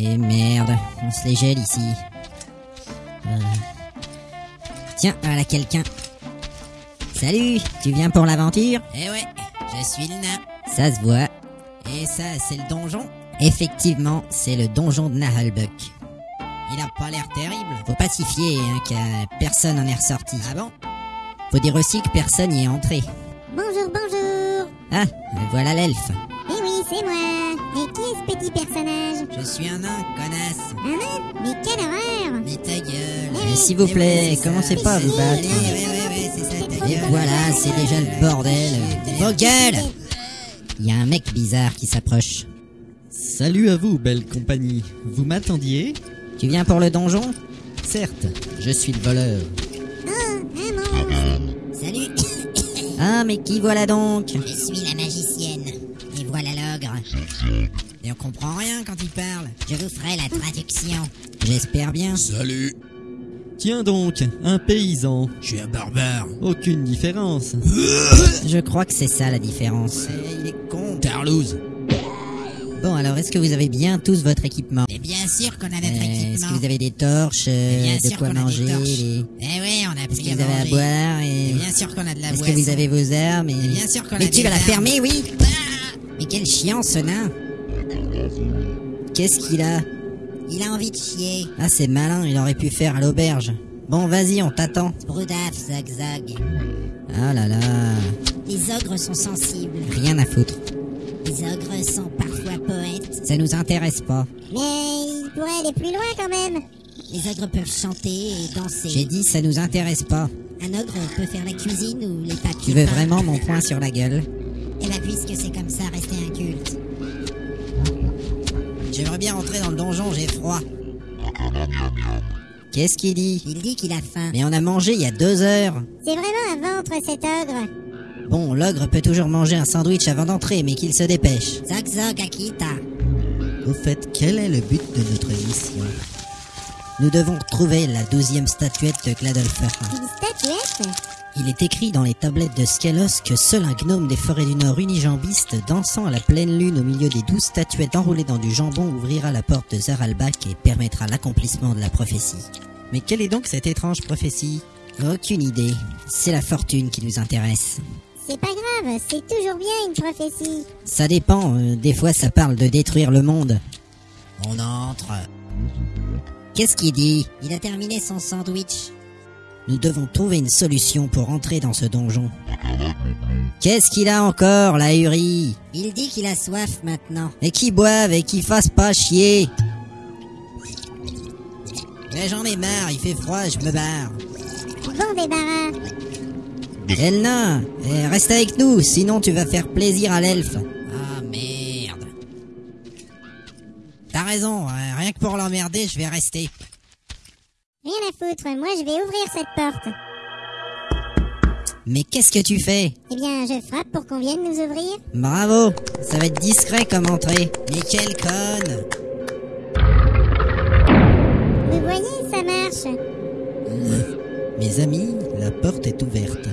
Et merde, on se les gèle ici. Euh. Tiens, voilà quelqu'un. Salut, tu viens pour l'aventure? Eh ouais, je suis le nain. Ça se voit. Et ça, c'est le donjon? Effectivement, c'est le donjon de Nahalbuck. Il a pas l'air terrible. Faut pas s'y fier, hein, que personne n'en est ressorti. Ah bon? Faut dire aussi que personne n'y est entré. Bonjour, bonjour. Ah, voilà l'elfe. Eh oui, c'est moi. Et qui est ce petit personnage Je suis un nain, connasse. Un nain Mais quelle horreur Mais ta gueule. Mais s'il vous Eh plaît, oui, c'est commencez pas à vous Ouais, battre. Et gueule. voilà, c'est déjà le bordel. Vos gueules Il y a un mec bizarre qui s'approche. Salut à vous, belle compagnie. Vous m'attendiez? Tu viens pour le donjon? Certes, je suis le voleur. Oh, Ah, mais qui voilà donc je suis la magicienne. Et voilà l'ogre. Et on comprend rien quand il parle. Je vous ferai la traduction. J'espère bien. Salut, Tiens donc, un paysan. je suis un barbare. Aucune différence. Je crois que c'est ça la différence. Eh, il est con, Tarlouse. Bon, alors est-ce que vous avez bien tous votre équipement Mais bien sûr qu'on a notre Euh, Est-ce équipement. que vous avez des torches, euh, Bien de sûr quoi qu'on a des manger torches. les- Eh oui, a Est-ce pris que à vous avez à boire et... Et bien sûr qu'on a de la Est-ce que vous avez vos armes et... Et bien sûr qu'on a Mais tu vas la fermer, oui Ah Mais quel chiant ce nain Qu'est-ce qu'il a Il a envie de chier. Ah, c'est malin, il aurait pu faire à l'auberge. Bon, vas-y, on t'attend. Brudaf, zag-zag. Ah là là, Les ogres sont sensibles. rien à foutre. Les ogres sont parfois poètes. Ça nous intéresse pas. Mais il pourrait aller plus loin quand même. Les ogres peuvent chanter et danser. J'ai dit, ça nous intéresse pas. Un ogre peut faire la cuisine ou les papiers. Tu veux peints. vraiment mon poing sur la gueule? Eh ben puisque c'est comme ça, restez inculte. J'aimerais bien rentrer dans le donjon, j'ai froid. Qu'est-ce qu'il dit? Il dit qu'il a faim. Mais on a mangé il y a deux heures. C'est vraiment un ventre cet ogre. Bon, l'ogre peut toujours manger un sandwich avant d'entrer, mais qu'il se dépêche. Zog zog Akita. Au fait, quel est le but de notre mission Nous devons trouver la douzième statuette de Gladolfer. Une statuette Il est écrit dans les tablettes de Skelos que seul un gnome des forêts du Nord unijambiste, dansant à la pleine lune au milieu des douze statuettes enroulées dans du jambon, ouvrira la porte de Zaralbak et permettra l'accomplissement de la prophétie. Mais quelle est donc cette étrange prophétie? Aucune idée. C'est la fortune qui nous intéresse. C'est pas grave, c'est toujours bien une prophétie. Ça dépend, euh, des fois ça parle de détruire le monde. On entre. Qu'est-ce qu'il dit? Il a terminé son sandwich. Nous devons trouver une solution pour entrer dans ce donjon. Qu'est-ce qu'il a encore, la Uri Il dit qu'il a soif maintenant. Et qui boive et qui fasse pas chier Mais j'en ai marre, il fait froid, je me barre. Bon débarras. Elna, eh, reste avec nous, sinon tu vas faire plaisir à l'elfe. Que pour l'emmerder, je vais rester. Rien à foutre, moi je vais ouvrir cette porte. Mais qu'est-ce que tu fais? Eh bien, je frappe pour qu'on vienne nous ouvrir. Bravo, ça va être discret comme entrée. Mais quelle conne Vous voyez, ça marche. Mes amis, la porte est ouverte.